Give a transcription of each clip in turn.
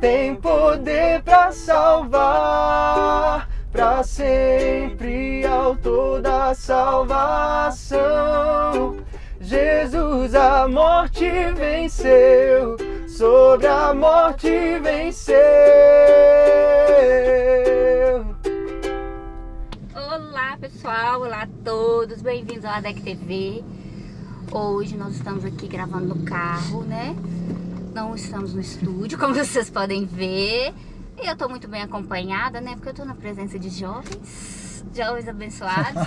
tem poder para salvar, para sempre autor da salvação. Jesus a morte venceu, sobre a morte venceu. Olá pessoal, olá a todos, bem-vindos ao ADEC TV. Hoje nós estamos aqui gravando no carro, né? Não estamos no estúdio, como vocês podem ver. E eu tô muito bem acompanhada, né? Porque eu tô na presença de jovens, jovens abençoados.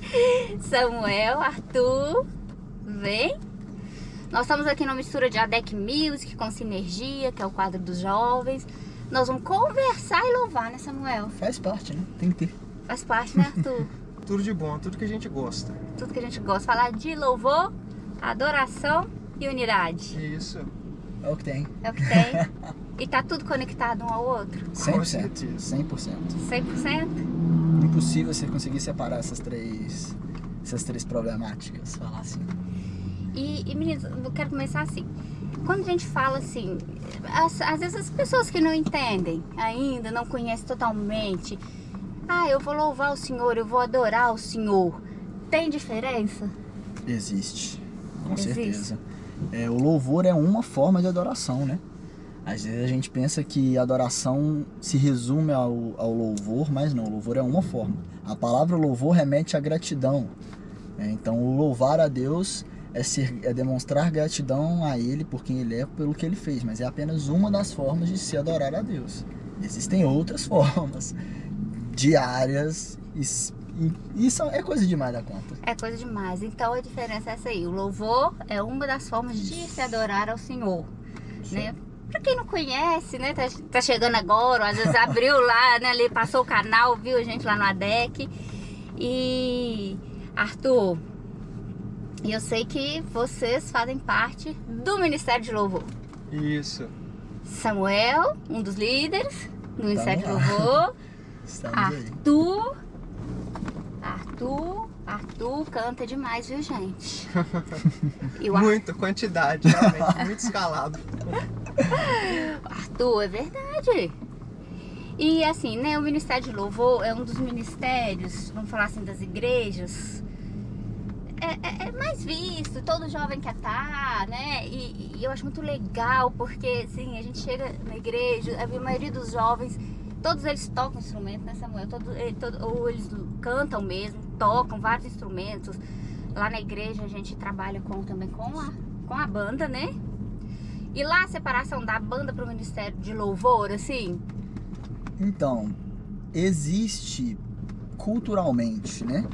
Samuel, Arthur, vem. Nós estamos aqui na mistura de ADEC Music com Sinergia, que é o quadro dos jovens. Nós vamos conversar e louvar, né Samuel? Faz parte, né? Tem que ter. Faz parte, né Arthur? Tudo de bom, tudo que a gente gosta. Tudo que a gente gosta. Falar de louvor, adoração e unidade. Isso. É o que tem. É o que tem. e tá tudo conectado um ao outro. 100%. certeza. 100%. 100%. Impossível você conseguir separar essas três, essas três problemáticas, falar assim. E, e meninos, eu quero começar assim. Quando a gente fala assim, as- às vezes as pessoas que não entendem ainda, não conhecem totalmente. Ah, eu vou louvar o Senhor, eu vou adorar o Senhor. Tem diferença? Existe, com Existe. certeza. É, o louvor é uma forma de adoração, né? Às vezes a gente pensa que adoração se resume ao, ao louvor, mas não, o louvor é uma forma. A palavra louvor remete à gratidão. né? Então, louvar a Deus é, ser, é demonstrar gratidão a Ele por quem Ele é, pelo que Ele fez, mas é apenas uma das formas de se adorar a Deus. Existem outras formas, diárias, e isso é coisa demais da conta. É coisa demais. Então a diferença é essa aí. O louvor é uma das formas de se adorar ao Senhor. Né? Pra quem não conhece, né? Tá, tá chegando agora, às vezes abriu lá, né? Ali passou o canal, viu a gente lá no ADEC. E Arthur, eu sei que vocês fazem parte do Ministério de Louvor. Isso. Samuel, um dos líderes do Ministério de. Louvor. Estamos aí. Arthur. Arthur. Canta demais, viu, gente? Ar- Muita quantidade, realmente, muito escalado. Arthur, é verdade. E assim, né, o Ministério de Louvor é um dos ministérios, vamos falar assim, das igrejas. É, é- é mais visto, todo jovem quer estar, né? E, e eu acho muito legal, porque assim, a gente chega na igreja, a maioria dos jovens, todos eles tocam instrumento, né, Samuel? Todo, eh, todo- ou eles cantam mesmo, tocam vários instrumentos. Lá na igreja a gente trabalha com, também com a, com a banda, né? E lá a separação da banda para o Ministério de Louvor, assim, Então, existe culturalmente, né?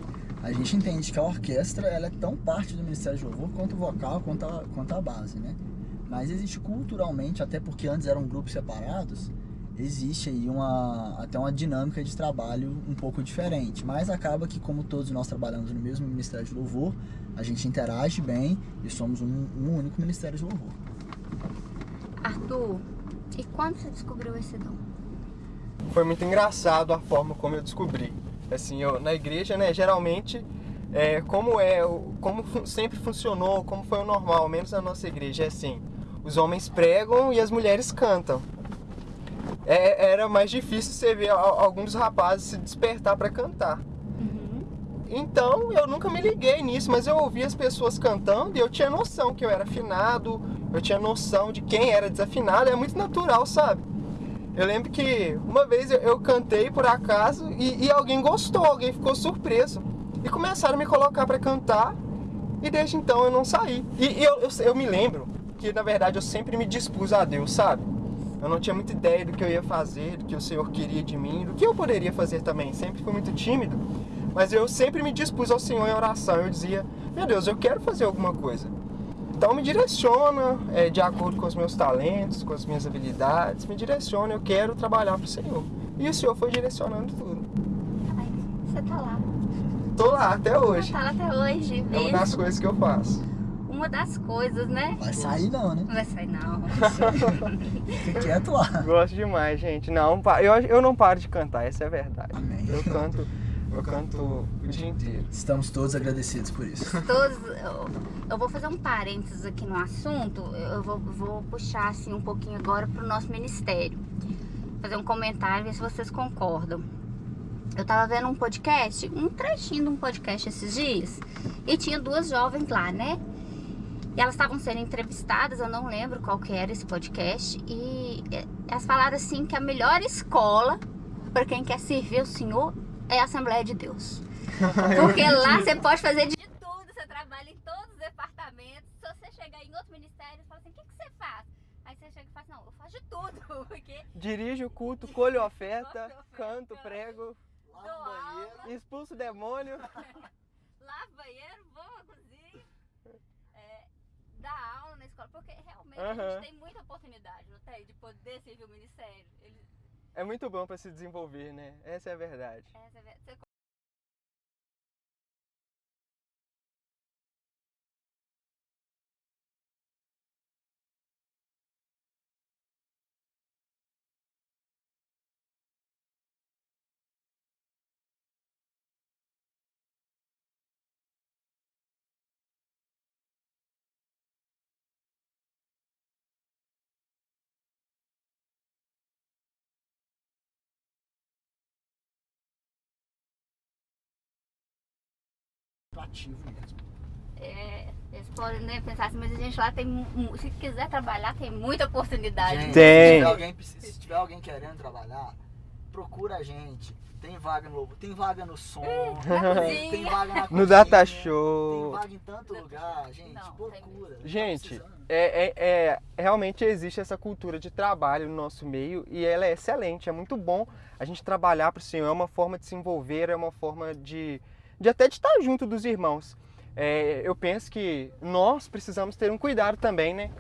A gente entende que a orquestra ela é tão parte do Ministério de Louvor quanto o vocal, quanto a, quanto a base, né? Mas existe culturalmente, até porque antes eram grupos separados, existe aí uma, até uma dinâmica de trabalho um pouco diferente. Mas acaba que, como todos nós trabalhamos no mesmo Ministério de Louvor, a gente interage bem e somos um, um único Ministério de Louvor. Arthur, e quando você descobriu esse dom? Foi muito engraçado a forma como eu descobri. Assim, eu, na igreja, né, geralmente, é, como é, como sempre funcionou, como foi o normal, menos na nossa igreja, é assim, os homens pregam e as mulheres cantam. É, era mais difícil você ver alguns rapazes se despertar para cantar. Então eu nunca me liguei nisso, mas eu ouvia as pessoas cantando e eu tinha noção que eu era afinado, eu tinha noção de quem era desafinado, é muito natural, sabe? Eu lembro que uma vez eu, eu cantei por acaso e, e alguém gostou, alguém ficou surpreso. E começaram a me colocar para cantar e desde então eu não saí. E, e eu, eu, eu me lembro que na verdade eu sempre me dispus a Deus, sabe? Eu não tinha muita ideia do que eu ia fazer, do que o Senhor queria de mim, do que eu poderia fazer também. Sempre fui muito tímido, mas eu sempre me dispus ao Senhor em oração. Eu dizia, meu Deus, eu quero fazer alguma coisa. Então me direciona é, de acordo com os meus talentos, com as minhas habilidades, me direciona, eu quero trabalhar para o Senhor. E o Senhor foi direcionando tudo. Ai, você tá lá. Tô lá até hoje. Você tá lá até hoje, É uma mesmo. das coisas que eu faço. Uma das coisas, né? Vai sair não, né? Não vai sair, não. Fica quieto lá. Gosto demais, gente. Não, eu, eu não paro de cantar, essa é a verdade. Amém. Eu canto. eu canto o dia inteiro. Estamos todos agradecidos por isso. Todos, eu, eu vou fazer um parênteses aqui no assunto, eu vou, vou puxar assim um pouquinho agora pro nosso ministério. Fazer um comentário, ver se vocês concordam. Eu tava vendo um podcast, um trechinho de um podcast esses dias, e tinha duas jovens lá, né? E elas estavam sendo entrevistadas, eu não lembro qual que era esse podcast, e elas falaram assim que a melhor escola para quem quer servir o Senhor é a Assembleia de Deus. Porque lá você pode fazer de tudo, você trabalha em todos os departamentos. Se você chegar em outro ministério e falar assim, o que, que você faz? Aí você chega e fala, não, eu faço de tudo. Porque Dirijo o culto, colho oferta, canto, prego, expulso o demônio. lavo banheiro, vou à cozinha, é, dá aula na escola. Porque realmente a Aham. gente tem muita oportunidade, não tem? De poder servir o ministério. Ele, É muito bom para se desenvolver, né? Essa é a verdade. essa é a você Ativo mesmo. É, eles podem né, pensar assim, mas a gente lá tem. Se quiser trabalhar, tem muita oportunidade. Gente, Tem. Se tiver, alguém, se tiver alguém querendo trabalhar, procura a gente. Tem vaga no Lobo, tem vaga no som, tem cozinha. vaga na No Data Tem Show. vaga em tanto lugar, gente. Não, tem procura. Tá Gente, precisando. É, é, é- realmente existe essa cultura de trabalho no nosso meio e ela é excelente, é muito bom a gente trabalhar para o Senhor, é uma forma de se envolver, é uma forma de, de até de estar junto dos irmãos. É, eu penso que nós precisamos ter um cuidado também, né?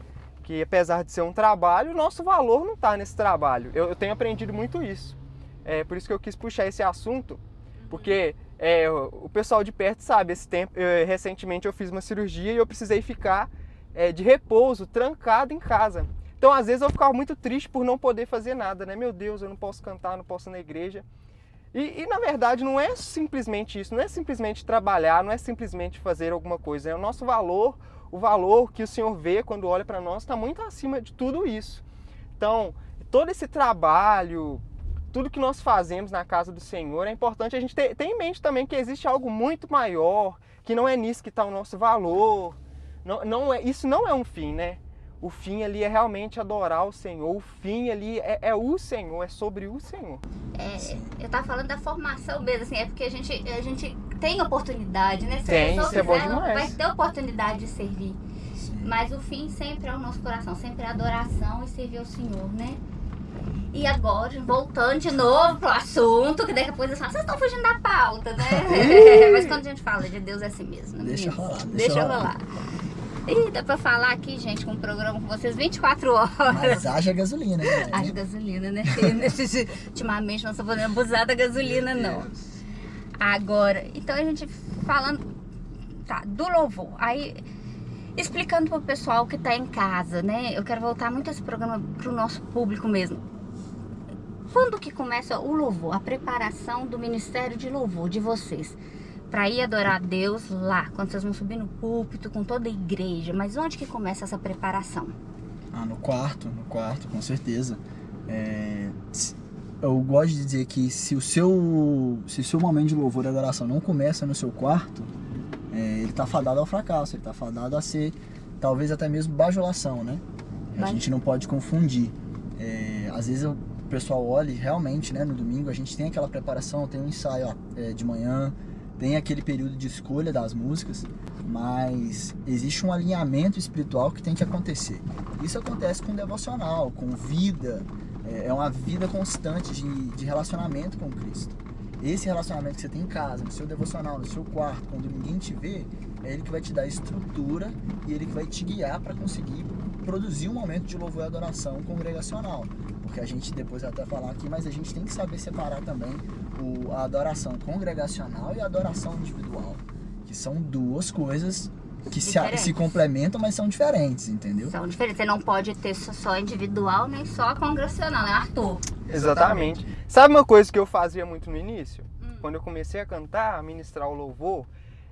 Que apesar de ser um trabalho, o nosso valor não está nesse trabalho. Eu, eu tenho aprendido muito isso. É por isso que eu quis puxar esse assunto, porque é, o pessoal de perto sabe, esse tempo, eu- recentemente eu fiz uma cirurgia e eu precisei ficar é, de repouso, trancado em casa. Então, às vezes, eu ficava muito triste por não poder fazer nada, né? Meu Deus, eu não posso cantar, não posso ir na igreja. E, e, na verdade, não é simplesmente isso, não é simplesmente trabalhar, não é simplesmente fazer alguma coisa. É o nosso valor, o valor que o Senhor vê quando olha para nós está muito acima de tudo isso. Então, todo esse trabalho, tudo que nós fazemos na casa do Senhor, é importante a gente ter, ter em mente também que existe algo muito maior, que não é nisso que está o nosso valor. Não, não é, isso não é um fim, né? O fim ali é realmente adorar o Senhor. O fim ali é, é o Senhor, é sobre o Senhor. É, eu tava falando da formação mesmo, assim, é porque a gente, a gente tem oportunidade, né? Se Tem, a pessoa isso é bom quiser, ela demais. vai ter oportunidade de servir. Sim. Mas o fim sempre é o nosso coração, sempre é adoração e servir ao Senhor, né? E agora, voltando de novo pro assunto, que daqui a pouco eles falam, vocês estão fugindo da pauta, né? Mas quando a gente fala de Deus é assim mesmo, né? Deixa rolar, deixa Deixa rolar. rolar. Ih, dá pra falar aqui, gente, com um programa com vocês 24 horas. Mas haja gasolina, né? Haja gasolina, né? Ultimamente não estou podendo abusar da gasolina, não. Agora, então a gente falando tá, do louvor. Aí, explicando pro pessoal que tá em casa, né? Eu quero voltar muito esse programa pro nosso público mesmo. Quando que começa o louvor, a preparação do ministério de louvor de vocês? Pra ir adorar a Deus lá, quando vocês vão subir no púlpito com toda a igreja. Mas onde que começa essa preparação? Ah, no quarto, no quarto, com certeza. É, eu gosto de dizer que se o seu, se o seu momento de louvor e adoração não começa no seu quarto, é, ele tá fadado ao fracasso, ele tá fadado a ser talvez até mesmo bajulação, né? A gente não pode confundir. É, às vezes o pessoal olha e realmente, né, no domingo a gente tem aquela preparação, tem um ensaio ó, é, de manhã, tem aquele período de escolha das músicas, mas existe um alinhamento espiritual que tem que acontecer. Isso acontece com devocional, com vida, é é uma vida constante de, de relacionamento com Cristo. Esse relacionamento que você tem em casa, no seu devocional, no seu quarto, quando ninguém te vê, é ele que vai te dar estrutura e ele que vai te guiar para conseguir produzir um momento de louvor e adoração congregacional. Porque a gente depois vai até falar aqui, mas a gente tem que saber separar também o, a adoração congregacional e a adoração individual, que são duas coisas que se, se complementam, mas são diferentes, entendeu? São diferentes. Você não pode ter só- só individual, nem só congregacional, né, Arthur? Exatamente. Sabe uma coisa que eu fazia muito no início? Hum. quando eu comecei a cantar, a ministrar o louvor,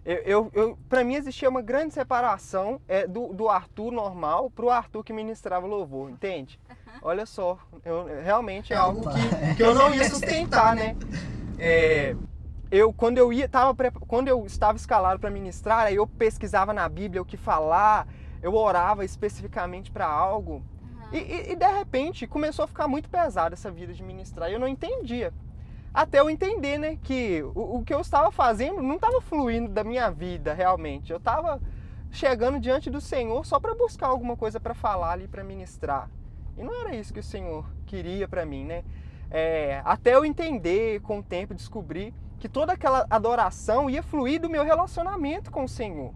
eu, eu, eu para mim existia uma grande separação é, do, do Arthur normal pro Arthur que ministrava o louvor, entende? Olha só, eu, realmente é algo que, que eu não ia sustentar, né? É, eu quando eu ia tava quando eu estava escalado para ministrar aí eu pesquisava na Bíblia o que falar eu orava especificamente para algo. Uhum. e, e, e, de repente começou a ficar muito pesada essa vida de ministrar e eu não entendia. Até eu entender né que o, o que eu estava fazendo não estava fluindo da minha vida realmente. Eu estava chegando diante do Senhor só para buscar alguma coisa para falar ali para ministrar e não era isso que o Senhor queria para mim né é, até eu entender com o tempo descobrir que toda aquela adoração ia fluir do meu relacionamento com o Senhor.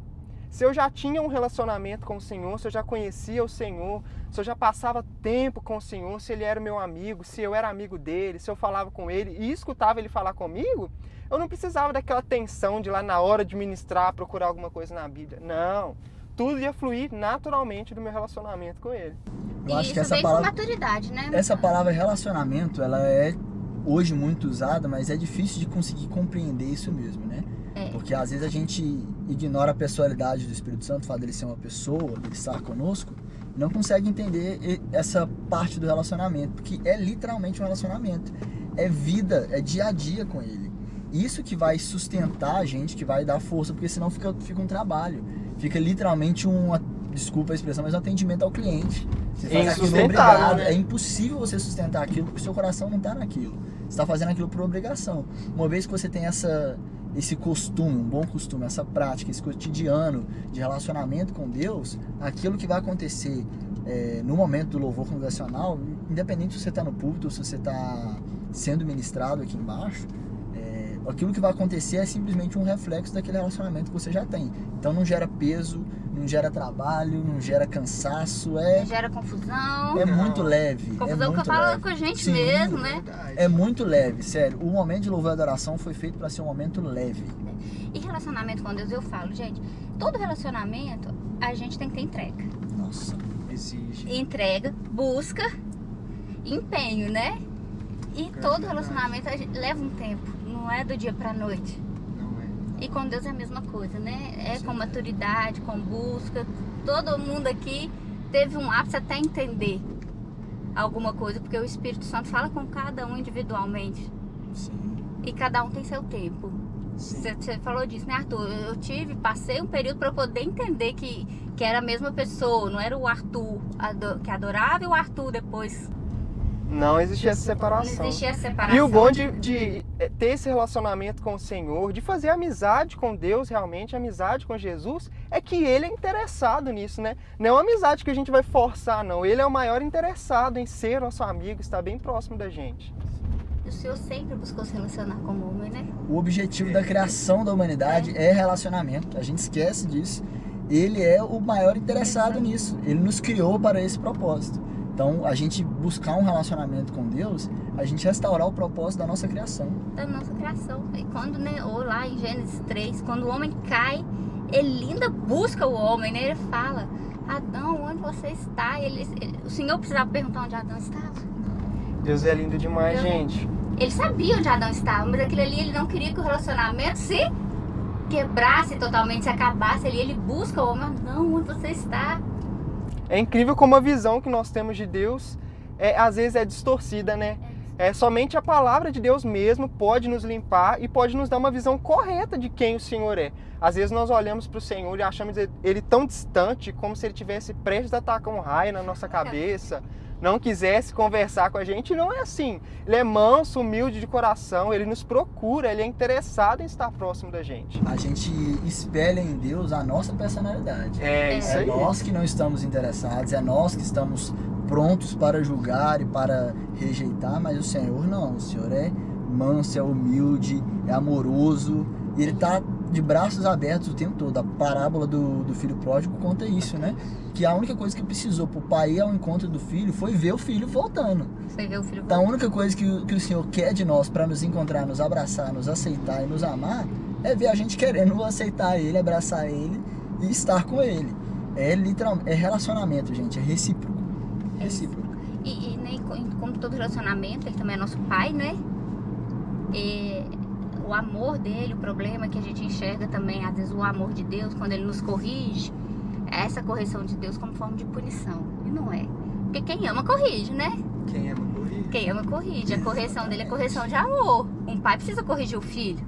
Se eu já tinha um relacionamento com o Senhor, se eu já conhecia o Senhor, se eu já passava tempo com o Senhor, se ele era meu amigo, se eu era amigo dele, se eu falava com ele e escutava ele falar comigo, eu não precisava daquela tensão de lá na hora de ministrar, procurar alguma coisa na Bíblia. Não. Tudo ia fluir naturalmente do meu relacionamento com ele. Eu acho que essa palavra maturidade, né? Essa palavra relacionamento, ela é hoje muito usada, mas é difícil de conseguir compreender isso mesmo, né? É. Porque às vezes a gente ignora a personalidade do Espírito Santo, o fato dele ser uma pessoa, dele estar conosco, e não consegue entender essa parte do relacionamento, porque é literalmente um relacionamento. É vida, é dia a dia com ele. Isso que vai sustentar a gente, que vai dar força, porque senão fica, fica um trabalho. Fica literalmente um, desculpa a expressão, mas um atendimento ao cliente. Você faz aquilo obrigado. Né? É impossível você sustentar aquilo porque seu coração não está naquilo está fazendo aquilo por obrigação. Uma vez que você tem essa, esse costume, um bom costume, essa prática, esse cotidiano de relacionamento com Deus, aquilo que vai acontecer é, no momento do louvor congregacional, independente se você está no púlpito ou se você está sendo ministrado aqui embaixo, é, aquilo que vai acontecer é simplesmente um reflexo daquele relacionamento que você já tem. Então não gera peso, não gera trabalho, não gera cansaço, é... Não gera confusão. É muito leve. É confusão é muito que eu falo com a gente Sim, mesmo, né? É muito leve, sério. O momento de louvor e adoração foi feito para ser um momento leve. E relacionamento com Deus, eu falo, gente, todo relacionamento a gente tem que ter entrega. Nossa, exige. Entrega, busca, empenho, né? E todo relacionamento leva um tempo, não é do dia pra noite. E com Deus é a mesma coisa, né? É com maturidade, com busca. Todo mundo aqui teve um ápice até entender alguma coisa, porque o Espírito Santo fala com cada um individualmente. Sim. E cada um tem seu tempo. Você falou disso, né, Arthur? Eu tive, passei um período para poder entender que, que era a mesma pessoa, não era o Arthur que adorava e o Arthur depois não existia essa separação. Não existia separação. E o bom de, de, é, ter esse relacionamento com o Senhor, de fazer amizade com Deus, realmente, amizade com Jesus, é que Ele é interessado nisso, né? Não é uma amizade que a gente vai forçar, não. Ele é o maior interessado em ser nosso amigo, estar bem próximo da gente. O Senhor sempre buscou se relacionar com o homem, né? O objetivo da criação da humanidade é, é relacionamento. A gente esquece disso. Ele é o maior interessado nisso. Ele nos criou para esse propósito. Então, a gente buscar um relacionamento com Deus, a gente restaurar o propósito da nossa criação. Da nossa criação. E quando, né, ou lá em Gênesis 3, quando o homem cai, ele ainda busca o homem, né? Ele fala, Adão, onde você está? Ele, ele, o Senhor precisava perguntar onde Adão estava? Deus é lindo demais, Deus, gente. Ele sabia onde Adão estava, mas aquilo ali ele não queria que o relacionamento se quebrasse totalmente, se acabasse ali. Ele busca o homem, Adão, onde você está? É incrível como a visão que nós temos de Deus é, às vezes é distorcida, né? É, somente a palavra de Deus mesmo pode nos limpar e pode nos dar uma visão correta de quem o Senhor é. Às vezes nós olhamos para o Senhor e achamos ele tão distante, como se ele tivesse prestes a atacar um raio na nossa cabeça não quisesse conversar com a gente, não é assim. Ele é manso, humilde de coração, ele nos procura, ele é interessado em estar próximo da gente. A gente espelha em Deus a nossa personalidade. É, é isso é aí. É nós que não estamos interessados, é nós que estamos prontos para julgar e para rejeitar, mas o Senhor não. O Senhor é manso, é humilde, é amoroso, e ele está de braços abertos o tempo todo. A parábola do, do filho pródigo conta isso, né? Que a única coisa que precisou pro pai ir ao encontro do filho foi ver o filho voltando. Foi ver o filho voltando. Então a única coisa que, que o Senhor quer de nós para nos encontrar, nos abraçar, nos aceitar e nos amar é ver a gente querendo aceitar ele, abraçar ele e estar com ele. É literalmente, é relacionamento, gente, é recíproco. É recíproco. E, e né, como todo relacionamento, ele também é nosso pai, né? E o amor dele, o problema que a gente enxerga também, às vezes o amor de Deus, quando ele nos corrige, é essa correção de Deus como forma de punição. E não é. Porque quem ama corrige, né? Quem ama corrige? Quem ama corrige. A correção dele é correção de amor. Um pai precisa corrigir o filho.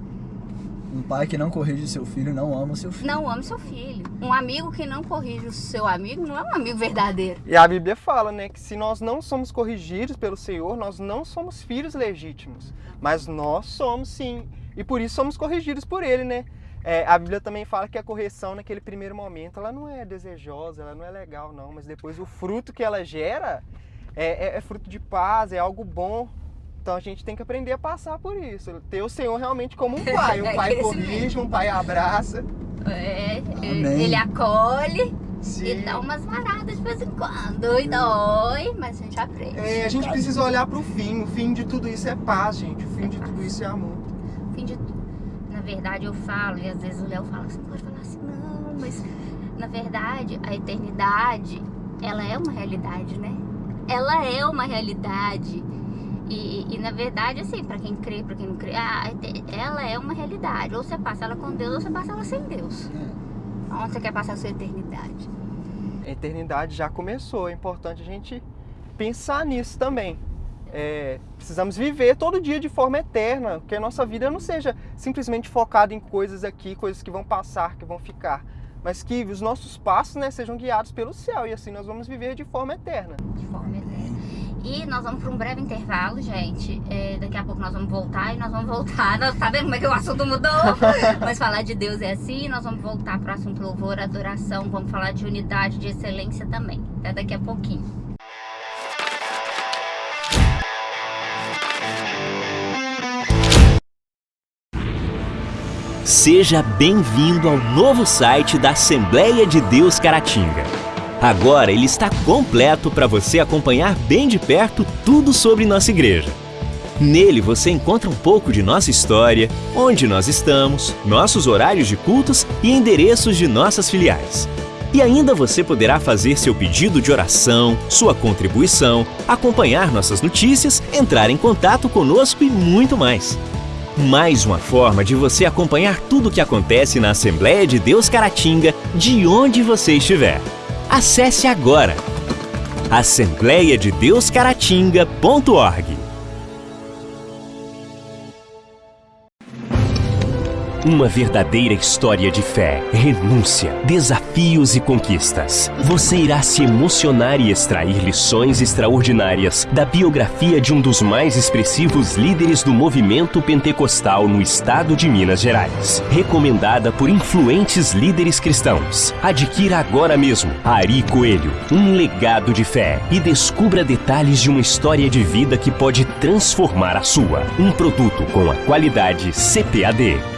Um pai que não corrige seu filho não ama o seu filho. Não ama seu filho. Um amigo que não corrige o seu amigo não é um amigo verdadeiro. E a Bíblia fala, né, que se nós não somos corrigidos pelo Senhor, nós não somos filhos legítimos. Mas nós somos sim. E por isso somos corrigidos por Ele, né? É, a Bíblia também fala que a correção naquele primeiro momento, ela não é desejosa, ela não é legal, não. Mas depois o fruto que ela gera é, é, é fruto de paz, é algo bom então a gente tem que aprender a passar por isso. Ter o Senhor realmente como um pai. Um pai corrige, um pai abraça. É, Amém. ele acolhe Sim. e dá umas varadas de vez em quando. E dói, mas a gente aprende. É, a gente precisa olhar para o fim. O fim de tudo isso é paz, gente. O fim é de paz. tudo isso é amor. Verdade eu falo, e às vezes o Léo fala assim, pode falar assim, não, mas na verdade a eternidade, ela é uma realidade, né? Ela é uma realidade. E, e, na verdade, assim, para quem crê, para quem não crê, ah, ela é uma realidade. Ou você passa ela com Deus, ou você passa ela sem Deus. Onde você quer passar a sua eternidade? A eternidade já começou. É importante a gente pensar nisso também. É, precisamos viver todo dia de forma eterna, que a nossa vida não seja simplesmente focada em coisas aqui, coisas que vão passar, que vão ficar, mas que os nossos passos né, sejam guiados pelo céu e assim nós vamos viver de forma eterna. De forma eterna. E nós vamos para um breve intervalo, gente. É, daqui a pouco nós vamos voltar e nós vamos voltar. Nós, tá vendo como é que o assunto mudou? Mas falar de Deus é assim. Nós vamos voltar para o assunto louvor, adoração. Vamos falar de unidade, de excelência também. Até daqui a pouquinho. Seja bem-vindo ao novo site da Assembleia de Deus Caratinga. Agora ele está completo para você acompanhar bem de perto tudo sobre nossa igreja. Nele você encontra um pouco de nossa história, onde nós estamos, nossos horários de cultos e endereços de nossas filiais. E ainda você poderá fazer seu pedido de oração, sua contribuição, acompanhar nossas notícias, entrar em contato conosco e muito mais. Mais uma forma de você acompanhar tudo o que acontece na Assembleia de Deus Caratinga, de onde você estiver. Acesse agora assembleiadedeuscaratinga.org Uma verdadeira história de fé, renúncia, desafios e conquistas. Você irá se emocionar e extrair lições extraordinárias da biografia de um dos mais expressivos líderes do movimento pentecostal no estado de Minas Gerais. Recomendada por influentes líderes cristãos. Adquira agora mesmo Ari Coelho, um legado de fé e descubra detalhes de uma história de vida que pode transformar a sua. Um produto com a qualidade CPAD.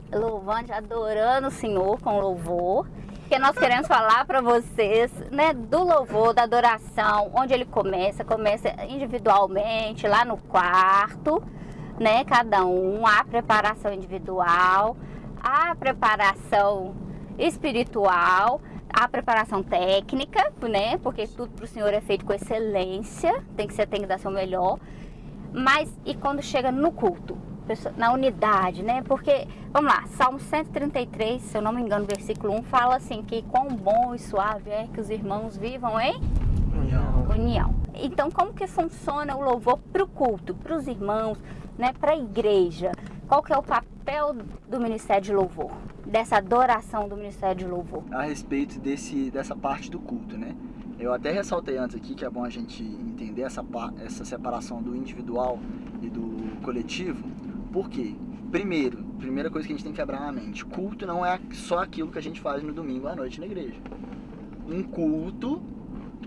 louvando, adorando o Senhor com louvor. Porque nós queremos falar para vocês, né, do louvor, da adoração, onde ele começa, começa individualmente, lá no quarto, né, cada um, a preparação individual, a preparação espiritual, a preparação técnica, né? Porque tudo para o Senhor é feito com excelência, tem que ser tem que dar seu melhor. Mas e quando chega no culto, na unidade, né? Porque, vamos lá, Salmo 133, se eu não me engano, versículo 1, fala assim que quão bom e suave é que os irmãos vivam em União. união. Então, como que funciona o louvor para o culto, para os irmãos, né? Para a igreja? Qual que é o papel do Ministério de Louvor? Dessa adoração do Ministério de Louvor? A respeito desse, dessa parte do culto, né? Eu até ressaltei antes aqui que é bom a gente entender essa, essa separação do individual e do coletivo. Por quê? Primeiro, primeira coisa que a gente tem que quebrar na mente: culto não é só aquilo que a gente faz no domingo à noite na igreja. Um culto,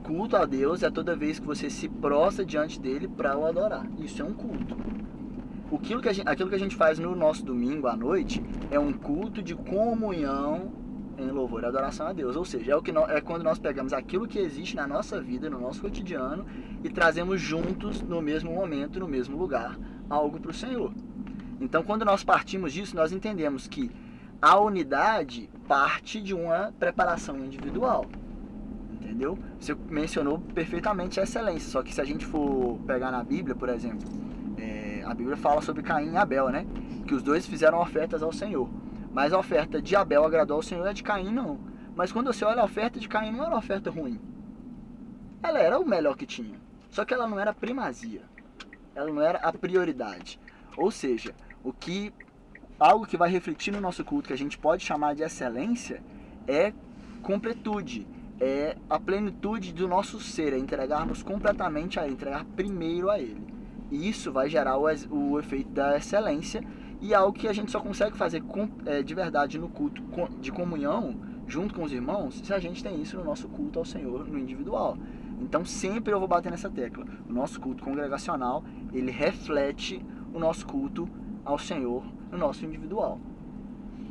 culto a Deus é toda vez que você se prostra diante dele para o adorar. Isso é um culto. Aquilo que, gente, aquilo que a gente faz no nosso domingo à noite é um culto de comunhão em louvor e adoração a Deus. Ou seja, é, o que é quando nós pegamos aquilo que existe na nossa vida, no nosso cotidiano, e trazemos juntos, no mesmo momento, no mesmo lugar, algo para o Senhor. Então, quando nós partimos disso, nós entendemos que a unidade parte de uma preparação individual. Entendeu? Você mencionou perfeitamente a excelência, só que se a gente for pegar na Bíblia, por exemplo, é, a Bíblia fala sobre Caim e Abel, né? Que os dois fizeram ofertas ao Senhor. Mas a oferta de Abel agradou ao Senhor e a de Caim não. Mas quando você olha a oferta de Caim, não era uma oferta ruim. Ela era o melhor que tinha. Só que ela não era primazia. Ela não era a prioridade. Ou seja, o que algo que vai refletir no nosso culto que a gente pode chamar de excelência é completude, é a plenitude do nosso ser, é entregarmos completamente a ele, entregar primeiro a ele. E isso vai gerar o, o efeito da excelência e é algo que a gente só consegue fazer com, é, de verdade no culto de comunhão, junto com os irmãos, se a gente tem isso no nosso culto ao Senhor, no individual. Então sempre eu vou bater nessa tecla. O nosso culto congregacional, ele reflete o nosso culto ao Senhor no nosso individual.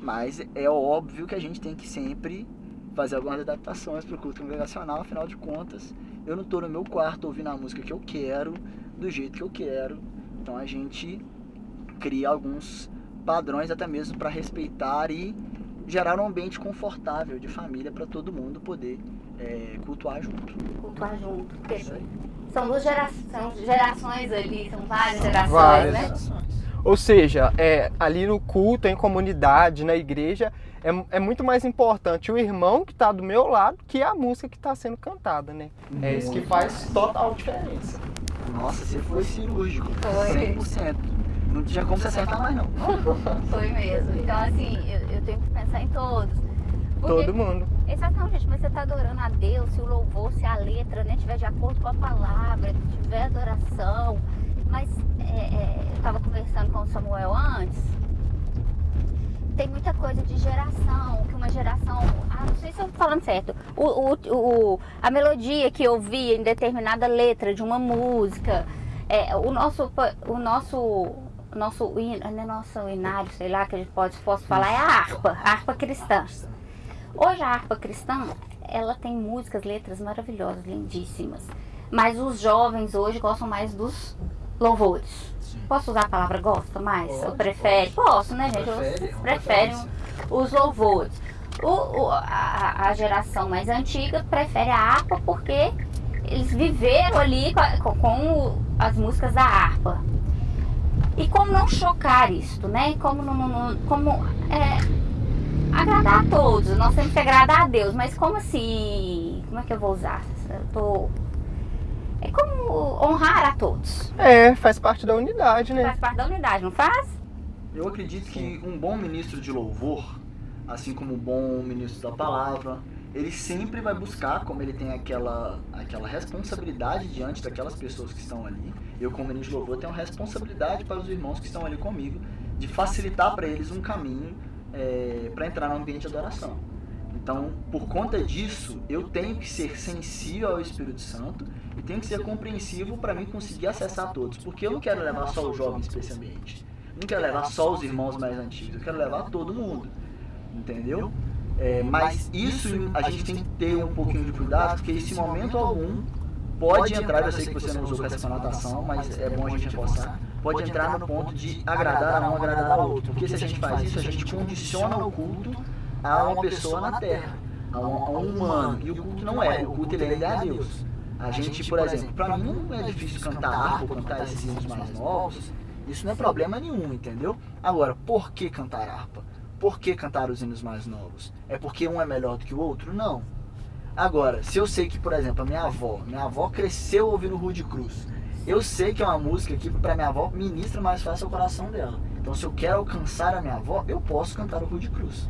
Mas é óbvio que a gente tem que sempre fazer algumas adaptações para o culto congregacional, afinal de contas, eu não estou no meu quarto ouvindo a música que eu quero, do jeito que eu quero. Então a gente cria alguns padrões até mesmo para respeitar e gerar um ambiente confortável de família para todo mundo poder é, cultuar junto. Cultuar junto. São duas gerações, gerações ali, são várias gerações, várias né? Gerações. Ou seja, é, ali no culto, em comunidade, na igreja, é, é muito mais importante o irmão que está do meu lado que a música que está sendo cantada, né? Muito. É isso que faz total diferença. Nossa, você foi cirúrgico. Foi. 100% não tinha como se acertar mais não. Foi mesmo. Então assim, eu, eu tenho que pensar em todos. Porque, Todo mundo. Exatamente, mas você está adorando a Deus, se o louvor, se a letra né, tiver de acordo com a palavra, tiver adoração. Mas é, é, eu estava conversando com o Samuel antes, tem muita coisa de geração, que uma geração. Ah, não sei se eu estou falando certo. O, o, o, a melodia que eu vi em determinada letra de uma música. É, o nosso. O nosso nosso, né, nosso inário, sei lá, que a gente pode, posso falar, é a harpa, a harpa cristã. Hoje a harpa cristã, ela tem músicas, letras maravilhosas, lindíssimas. Mas os jovens hoje gostam mais dos louvores. Posso usar a palavra gosta mais? Pode, Ou prefere? Pode. Posso, né, gente? Prefere, preferem os louvores. O, o, a, a, geração mais antiga prefere a harpa porque eles viveram ali com, com as músicas da harpa. E como não chocar isto, né? Como, não, não, como é, agradar a todos. Nós temos que agradar a Deus, mas como assim? Como é que eu vou usar? Eu tô... Como honrar a todos. É, faz parte da unidade, né? Faz parte da unidade, não faz? Eu acredito que um bom ministro de louvor, assim como um bom ministro da palavra, ele sempre vai buscar, como ele tem aquela, aquela responsabilidade diante daquelas pessoas que estão ali, eu como ministro de louvor tenho uma responsabilidade para os irmãos que estão ali comigo, de facilitar para eles um caminho é, para entrar no ambiente de adoração. Então, por conta disso, eu tenho que ser sensível ao Espírito Santo e tenho que ser compreensivo para mim conseguir acessar todos, porque eu não quero levar só os jovens para esse ambiente. Não quero levar só os irmãos mais antigos, eu quero levar todo mundo. Entendeu? É, mas isso a gente tem que ter um pouquinho de cuidado, porque esse momento algum pode entrar, eu sei que você não usou essa conotação, mas é bom a gente reforçar, pode entrar no ponto de agradar a um, agradar ao outro. Porque se a gente faz isso, a gente condiciona o culto a uma pessoa na Terra, a um, a um humano. E o culto não é, o culto ele é a Deus. A gente, por exemplo, para mim não é difícil cantar harpa ou cantar esses hinos mais novos, isso não é problema nenhum, entendeu? Agora, por que cantar harpa? Por que cantar os hinos mais novos? É porque um é melhor do que o outro? Não. Agora, se eu sei que, por exemplo, a minha avó, minha avó cresceu ouvindo Rude Cruz, eu sei que é uma música que para minha avó ministra mais fácil o coração dela. Então, se eu quero alcançar a minha avó, eu posso cantar o Rude Cruz.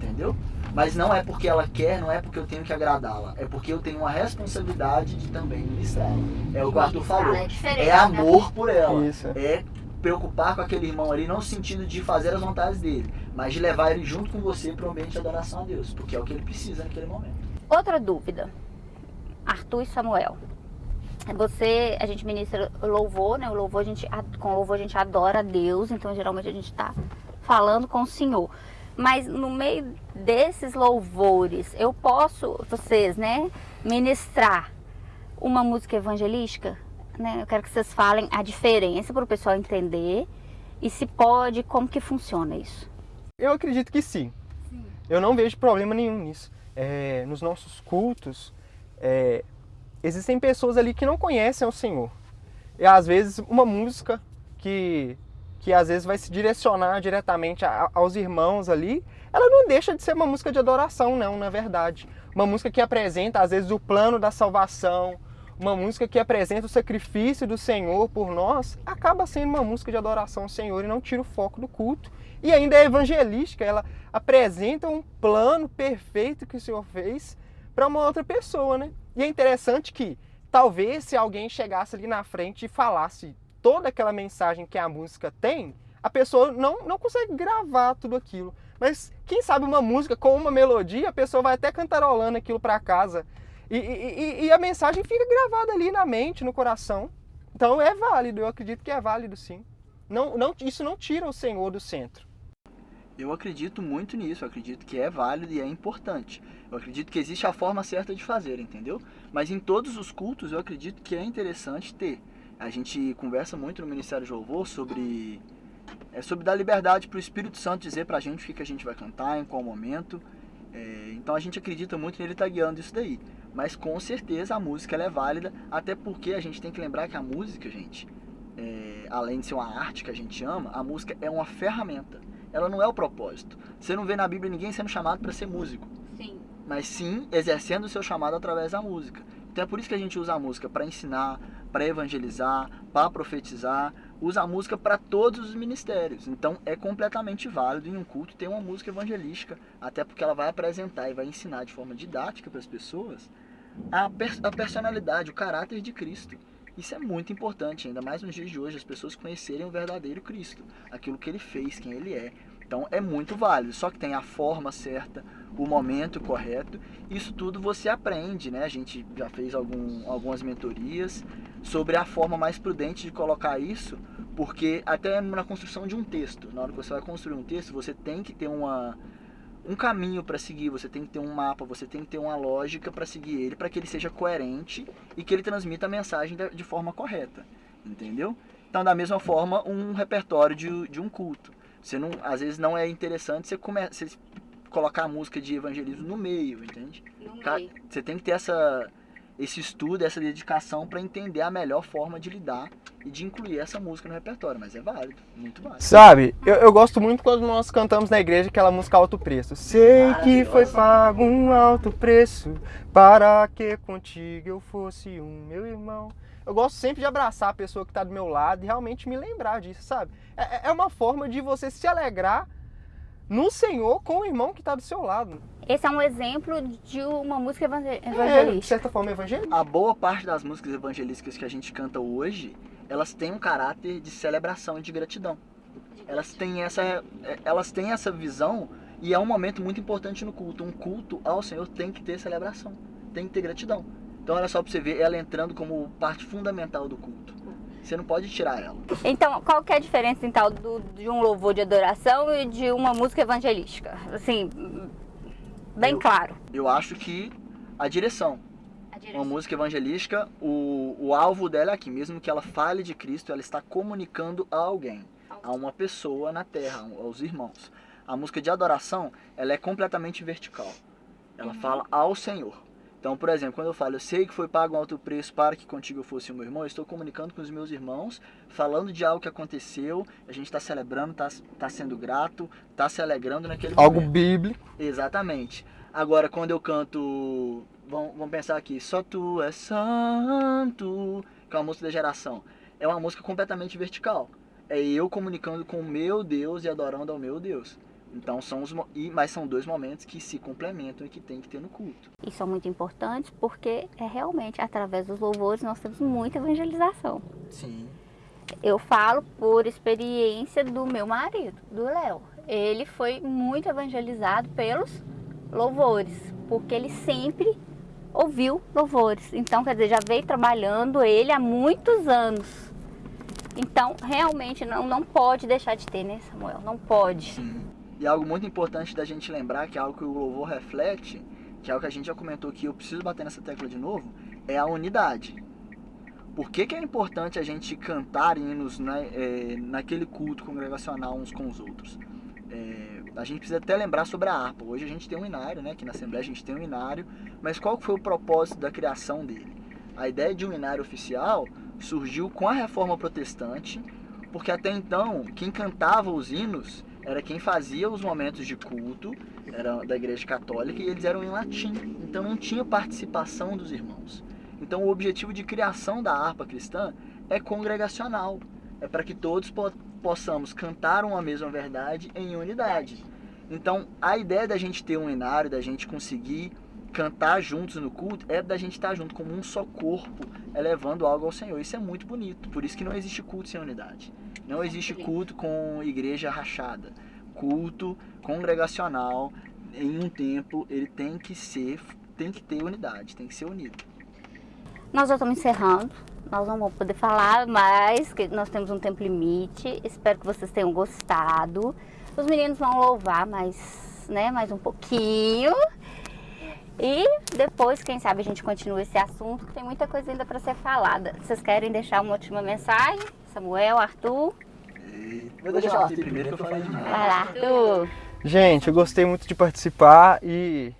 Entendeu? Mas não é porque ela quer, não é porque eu tenho que agradá-la. É porque eu tenho uma responsabilidade de também ministrar. É o que o Arthur falou. É, é amor por ela. Isso. É preocupar com aquele irmão ali, não no sentido de fazer as vontades dele, mas de levar ele junto com você para o ambiente de adoração a Deus, porque é o que ele precisa naquele momento. Outra dúvida, Arthur e Samuel. Você, a gente ministra louvor, né? O louvor a gente, com o louvor a gente adora a Deus, então geralmente a gente está falando com o Senhor. Mas no meio desses louvores, eu posso, vocês, né, ministrar uma música evangelística? né? Eu quero que vocês falem a diferença para o pessoal entender e se pode, como que funciona isso. Eu acredito que sim. sim. Eu não vejo problema nenhum nisso. É, nos nossos cultos, é, existem pessoas ali que não conhecem o Senhor. E às vezes uma música que, que às vezes vai se direcionar diretamente a, aos irmãos ali, ela não deixa de ser uma música de adoração, não, na verdade. Uma música que apresenta às vezes o plano da salvação, uma música que apresenta o sacrifício do Senhor por nós, acaba sendo uma música de adoração ao Senhor e não tira o foco do culto. E ainda é evangelística, ela apresenta um plano perfeito que o Senhor fez para uma outra pessoa, né? E é interessante que talvez se alguém chegasse ali na frente e falasse toda aquela mensagem que a música tem, a pessoa não, não consegue gravar tudo aquilo. Mas quem sabe uma música com uma melodia, a pessoa vai até cantarolando aquilo para casa. E, e, e, a mensagem fica gravada ali na mente, no coração. Então é válido, eu acredito que é válido sim. Não, não, isso não tira o Senhor do centro. Eu acredito muito nisso, eu acredito que é válido e é importante. Eu acredito que existe a forma certa de fazer, entendeu? Mas em todos os cultos eu acredito que é interessante ter. A gente conversa muito no Ministério de Louvor sobre, é, sobre dar liberdade para o Espírito Santo dizer para a gente o que, que a gente vai cantar, em qual momento. É, então a gente acredita muito nele estar tá guiando isso daí. Mas com certeza a música é válida, até porque a gente tem que lembrar que a música, gente, é, além de ser uma arte que a gente ama, a música é uma ferramenta. Ela não é o propósito. Você não vê na Bíblia ninguém sendo chamado para ser músico. Sim. Mas sim exercendo o seu chamado através da música. Então é por isso que a gente usa a música para ensinar, para evangelizar, para profetizar, usa a música para todos os ministérios. Então é completamente válido em um culto ter uma música evangelística, até porque ela vai apresentar e vai ensinar de forma didática para as pessoas a, a personalidade, o caráter de Cristo. Isso é muito importante, ainda mais nos dias de hoje, as pessoas conhecerem o verdadeiro Cristo, aquilo que ele fez, quem ele é. Então é muito válido, só que tem a forma certa, o momento correto. Isso tudo você aprende, né? A gente já fez algum, algumas mentorias sobre a forma mais prudente de colocar isso, porque até na construção de um texto, na hora que você vai construir um texto, você tem que ter uma, um caminho para seguir, você tem que ter um mapa, você tem que ter uma lógica para seguir ele, para que ele seja coerente e que ele transmita a mensagem de forma correta, entendeu? Então, da mesma forma, um repertório de, de um culto. Você não, às vezes não é interessante você, come, você colocar a música de evangelismo no meio, entende? No meio. Você tem que ter essa, esse estudo, essa dedicação para entender a melhor forma de lidar e de incluir essa música no repertório, mas é válido, muito válido. Sabe, eu, eu gosto muito quando nós cantamos na igreja aquela música Alto Preço. Sei que foi pago um alto preço para que contigo eu fosse um meu irmão. Eu gosto sempre de abraçar a pessoa que está do meu lado e realmente me lembrar disso, sabe? É, é uma forma de você se alegrar no Senhor com o irmão que está do seu lado. Esse é um exemplo de uma música evangelística. É, de certa forma, evangelística. A boa parte das músicas evangelísticas que a gente canta hoje, elas têm um caráter de celebração e de gratidão. Elas têm essa, elas têm essa visão E é um momento muito importante no culto. Um culto ao Senhor tem que ter celebração, tem que ter gratidão. Então olha só para você ver ela entrando como parte fundamental do culto. Você não pode tirar ela. Então, qual que é a diferença então do, de um louvor de adoração e de uma música evangelística? Assim, bem Eu- claro. Eu acho que a direção. A Uma música evangelística, o, o alvo dela é aqui. Mesmo que ela fale de Cristo, ela está comunicando a alguém, a uma pessoa na terra, aos irmãos. A música de adoração, ela é completamente vertical. Ela fala ao Senhor. Então, por exemplo, quando eu falo, eu sei que foi pago um alto preço para que contigo eu fosse o meu irmão, eu estou comunicando com os meus irmãos, falando de algo que aconteceu, a gente está celebrando, está tá sendo grato, está se alegrando naquele Algo momento. bíblico. Exatamente. Agora, quando eu canto. Vamos, vamos pensar aqui. Só tu és santo. Que é uma música da geração. É uma música completamente vertical. É eu comunicando com o meu Deus e adorando ao meu Deus. Então são os. E, mas são dois momentos que se complementam e que tem que ter no culto. E são muito importantes porque é realmente através dos louvores nós temos muita evangelização. Sim. Eu falo por experiência do meu marido, do Léo. Ele foi muito evangelizado pelos louvores, porque ele sempre ouviu louvores. Então, quer dizer, já veio trabalhando ele há muitos anos. Então, realmente não, não pode deixar de ter, né, Samuel? Não pode. Sim. E algo muito importante da gente lembrar, que é algo que o louvor reflete, que é algo que a gente já comentou aqui, eu preciso bater nessa tecla de novo, é a unidade. Por que, que é importante a gente cantar hinos né, é, naquele culto congregacional uns com os outros? É, a gente precisa até lembrar sobre a harpa. Hoje a gente tem um inário, né? Aqui na Assembleia a gente tem um inário, mas qual foi o propósito da criação dele? A ideia de um inário oficial surgiu com a reforma protestante, porque até então quem cantava os hinos era quem fazia os momentos de culto, era da igreja católica, e eles eram em latim, então não tinha participação dos irmãos. Então o objetivo de criação da harpa cristã é congregacional, é para que todos po possamos cantar uma mesma verdade em unidade. Então a ideia da gente ter um inário, da gente conseguir cantar juntos no culto, é da gente estar junto como um só corpo, elevando algo ao Senhor. Isso é muito bonito, por isso que não existe culto sem unidade. Não existe culto com igreja rachada. Culto congregacional em um templo, ele tem que ser, tem que ter unidade, tem que ser unido. Nós já estamos encerrando. Nós não vamos poder falar que nós temos um tempo limite. Espero que vocês tenham gostado. Os meninos vão louvar mais, né, mais um pouquinho. E depois, quem sabe, a gente continua esse assunto, que tem muita coisa ainda para ser falada. Vocês querem deixar uma última mensagem? Samuel, Arthur? Vou deixar o Arthur primeiro que eu falei demais. Vai lá, Arthur. Gente, eu gostei muito de participar e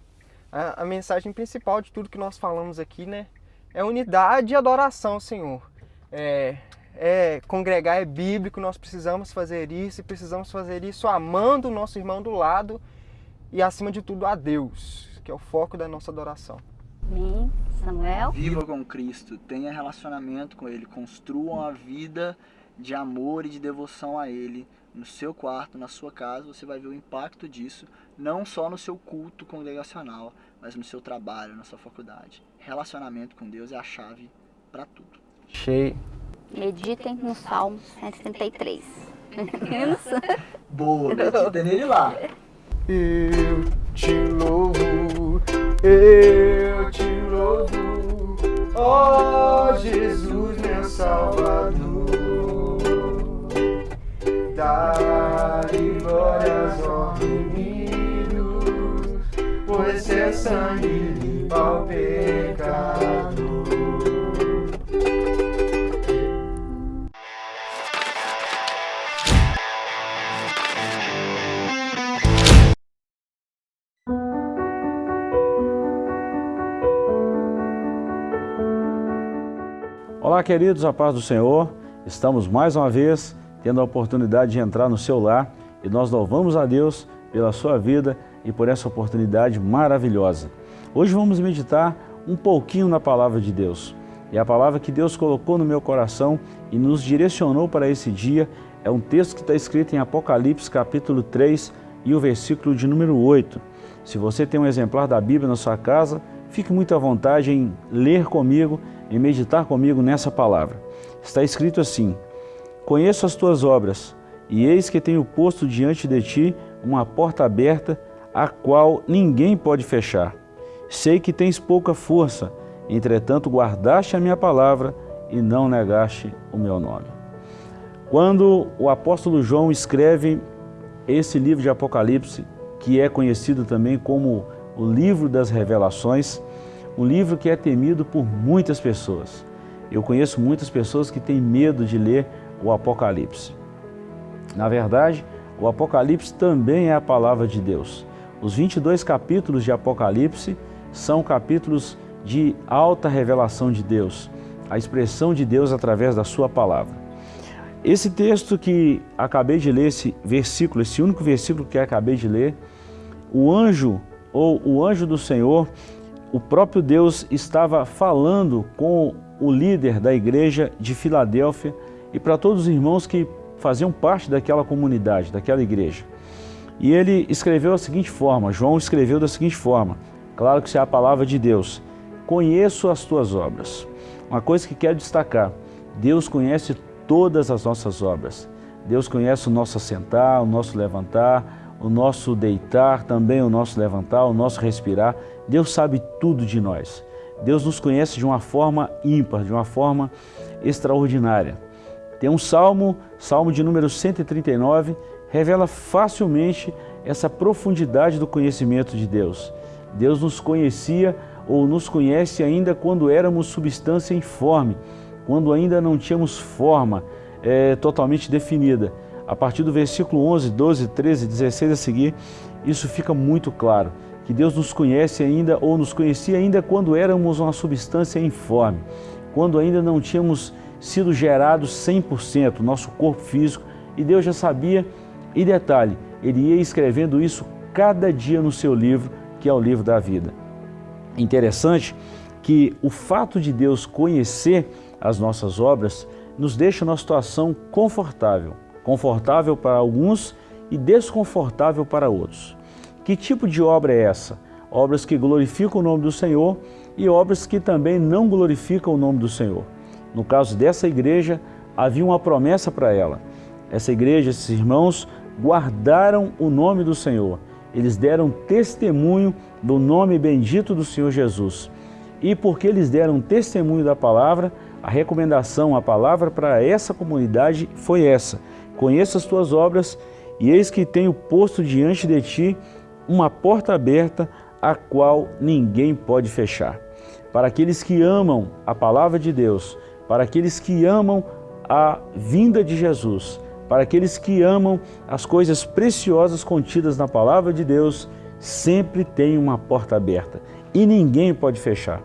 a, a mensagem principal de tudo que nós falamos aqui, né, é unidade e adoração, ao Senhor. É, é congregar é bíblico, nós precisamos fazer isso e precisamos fazer isso amando o nosso irmão do lado e acima de tudo a Deus, que é o foco da nossa adoração. Amém. Samuel? Viva com Cristo, tenha relacionamento com Ele, construam a vida de amor e de devoção a Ele no seu quarto, na sua casa. Você vai ver o impacto disso, não só no seu culto congregacional, mas no seu trabalho, na sua faculdade. Relacionamento com Deus é a chave para tudo. Cheio. Meditem no Salmo 133. Boa, medita nele lá. Eu te louvo, eu te louvo, ó Jesus, meu Salvador. Dá-lhe glórias ao remidos, pois seu sangue limpa o pecado. Olá, queridos, a paz do Senhor. Estamos mais uma vez tendo a oportunidade de entrar no seu lar e nós louvamos a Deus pela sua vida e por essa oportunidade maravilhosa. Hoje vamos meditar um pouquinho na palavra de Deus. E a palavra que Deus colocou no meu coração e nos direcionou para esse dia é um texto que está escrito em Apocalipse capítulo 3 e o versículo de número 8. Se você tem um exemplar da Bíblia na sua casa, fique muito à vontade em ler comigo e meditar comigo nessa palavra. Está escrito assim: Conheço as tuas obras, e eis que tenho posto diante de ti uma porta aberta, a qual ninguém pode fechar. Sei que tens pouca força, entretanto guardaste a minha palavra e não negaste o meu nome. Quando o apóstolo João escreve esse livro de Apocalipse, que é conhecido também como o livro das revelações, um livro que é temido por muitas pessoas. Eu conheço muitas pessoas que têm medo de ler o Apocalipse. Na verdade, o Apocalipse também é a palavra de Deus. Os 22 capítulos de Apocalipse são capítulos de alta revelação de Deus, a expressão de Deus através da sua palavra. Esse texto que acabei de ler, esse versículo, esse único versículo que acabei de ler, o anjo ou o anjo do Senhor, o próprio Deus estava falando com o líder da igreja de Filadélfia e para todos os irmãos que faziam parte daquela comunidade, daquela igreja. E ele escreveu da seguinte forma, João escreveu da seguinte forma, claro que isso é a palavra de Deus, conheço as tuas obras. Uma coisa que quero destacar, Deus conhece todas as nossas obras. Deus conhece o nosso assentar, o nosso levantar, o nosso deitar, também o nosso levantar, o nosso respirar. Deus sabe tudo de nós. Deus nos conhece de uma forma ímpar, de uma forma extraordinária. Tem um salmo, salmo de número 139, revela facilmente essa profundidade do conhecimento de Deus. Deus nos conhecia ou nos conhece ainda quando éramos substância informe, quando ainda não tínhamos forma é, totalmente definida. A partir do versículo 11, 12, 13, 16 a seguir, isso fica muito claro, que Deus nos conhece ainda ou nos conhecia ainda quando éramos uma substância informe, quando ainda não tínhamos sido gerados 100%, nosso corpo físico, e Deus já sabia, e detalhe, Ele ia escrevendo isso cada dia no seu livro, que é o livro da vida. Interessante que o fato de Deus conhecer as nossas obras nos deixa numa situação confortável, confortável para alguns e desconfortável para outros. Que tipo de obra é essa? Obras que glorificam o nome do Senhor e obras que também não glorificam o nome do Senhor. No caso dessa igreja, havia uma promessa para ela. Essa igreja, esses irmãos, guardaram o nome do Senhor. Eles deram testemunho do nome bendito do Senhor Jesus. E porque eles deram testemunho da palavra, a recomendação, a palavra para essa comunidade foi essa. Conheça as tuas obras e eis que tenho posto diante de ti uma porta aberta a qual ninguém pode fechar. Para aqueles que amam a palavra de Deus, para aqueles que amam a vinda de Jesus, para aqueles que amam as coisas preciosas contidas na palavra de Deus, sempre tem uma porta aberta e ninguém pode fechar.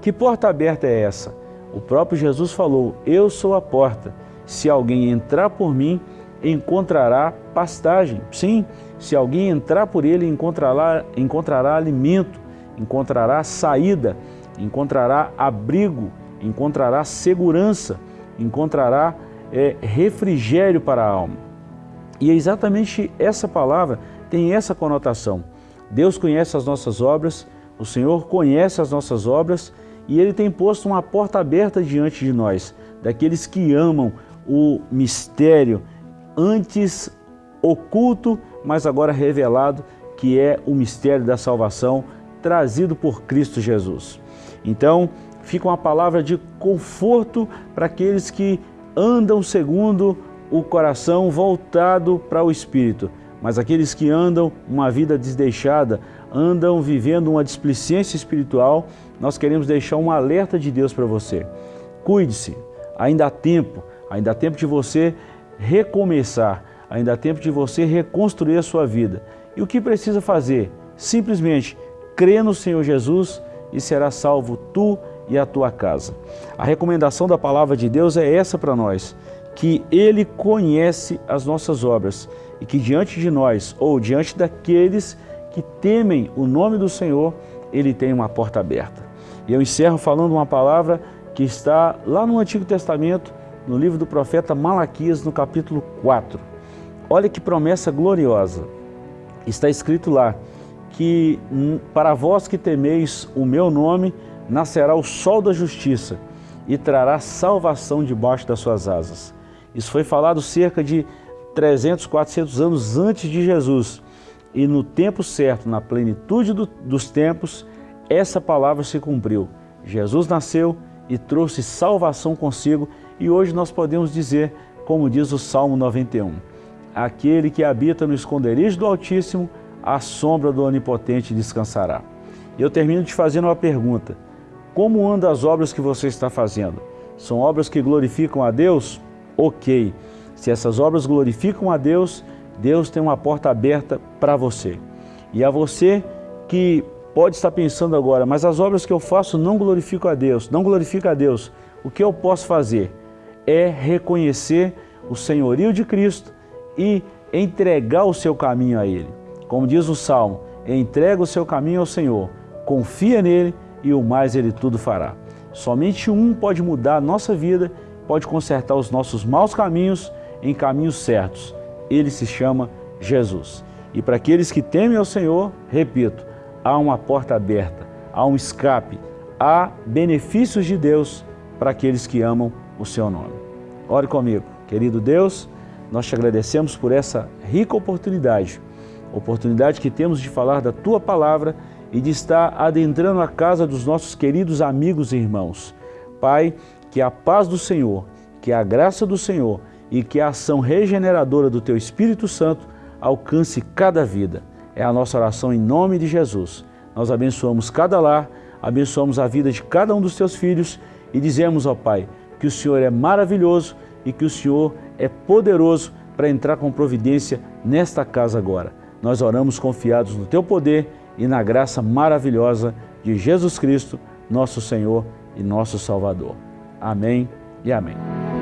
Que porta aberta é essa? O próprio Jesus falou, eu sou a porta. Se alguém entrar por mim, encontrará pastagem. Sim, se alguém entrar por ele, encontrará, encontrará alimento, encontrará saída, encontrará abrigo, encontrará segurança, encontrará é, refrigério para a alma. E é exatamente essa palavra tem essa conotação. Deus conhece as nossas obras, o Senhor conhece as nossas obras e Ele tem posto uma porta aberta diante de nós, daqueles que amam o mistério antes oculto, mas agora revelado, que é o mistério da salvação trazido por Cristo Jesus. Então, fica uma palavra de conforto para aqueles que andam segundo o coração voltado para o Espírito, mas aqueles que andam uma vida desdeixada, andam vivendo uma displicência espiritual, nós queremos deixar um alerta de Deus para você. Cuide-se, ainda há tempo, ainda há tempo de você recomeçar, ainda há tempo de você reconstruir a sua vida. E o que precisa fazer? Simplesmente crê no Senhor Jesus e será salvo tu e a tua casa. A recomendação da palavra de Deus é essa para nós, que Ele conhece as nossas obras e que diante de nós ou diante daqueles que temem o nome do Senhor, Ele tem uma porta aberta. E eu encerro falando uma palavra que está lá no Antigo Testamento, no livro do profeta Malaquias, no capítulo 4. Olha que promessa gloriosa. Está escrito lá que para vós que temeis o meu nome, nascerá o sol da justiça e trará salvação debaixo das suas asas. Isso foi falado cerca de 300, 400 anos antes de Jesus. e no tempo certo, na plenitude do, dos tempos, essa palavra se cumpriu. Jesus nasceu e trouxe salvação consigo e hoje nós podemos dizer, como diz o Salmo 91, aquele que habita no esconderijo do Altíssimo, a sombra do Onipotente descansará. Eu termino te fazendo uma pergunta. Como andam as obras que você está fazendo? São obras que glorificam a Deus? Ok. Se essas obras glorificam a Deus, Deus tem uma porta aberta para você. E a você que pode estar pensando agora, mas as obras que eu faço não glorificam a Deus, não glorificam a Deus. O que eu posso fazer é reconhecer o senhorio de Cristo e entregar o seu caminho a Ele. Como diz o Salmo, entrega o seu caminho ao Senhor, confia nele e o mais Ele tudo fará. Somente um pode mudar a nossa vida, pode consertar os nossos maus caminhos em caminhos certos. Ele se chama Jesus. E para aqueles que temem ao Senhor, repito, há uma porta aberta, há um escape, há benefícios de Deus para aqueles que amam o seu nome. Ore comigo. Querido Deus, nós te agradecemos por essa rica oportunidade, oportunidade que temos de falar da Tua Palavra e de estar adentrando a casa dos nossos queridos amigos e irmãos. Pai, que a paz do Senhor, que a graça do Senhor e que a ação regeneradora do Teu Espírito Santo alcance cada vida. É a nossa oração em nome de Jesus. Nós abençoamos cada lar, abençoamos a vida de cada um dos Teus filhos e dizemos, ó Pai, que o Senhor é maravilhoso e que o Senhor é poderoso para entrar com providência nesta casa agora. Nós oramos confiados no Teu poder e na graça maravilhosa de Jesus Cristo, nosso Senhor e nosso Salvador. Amém e amém.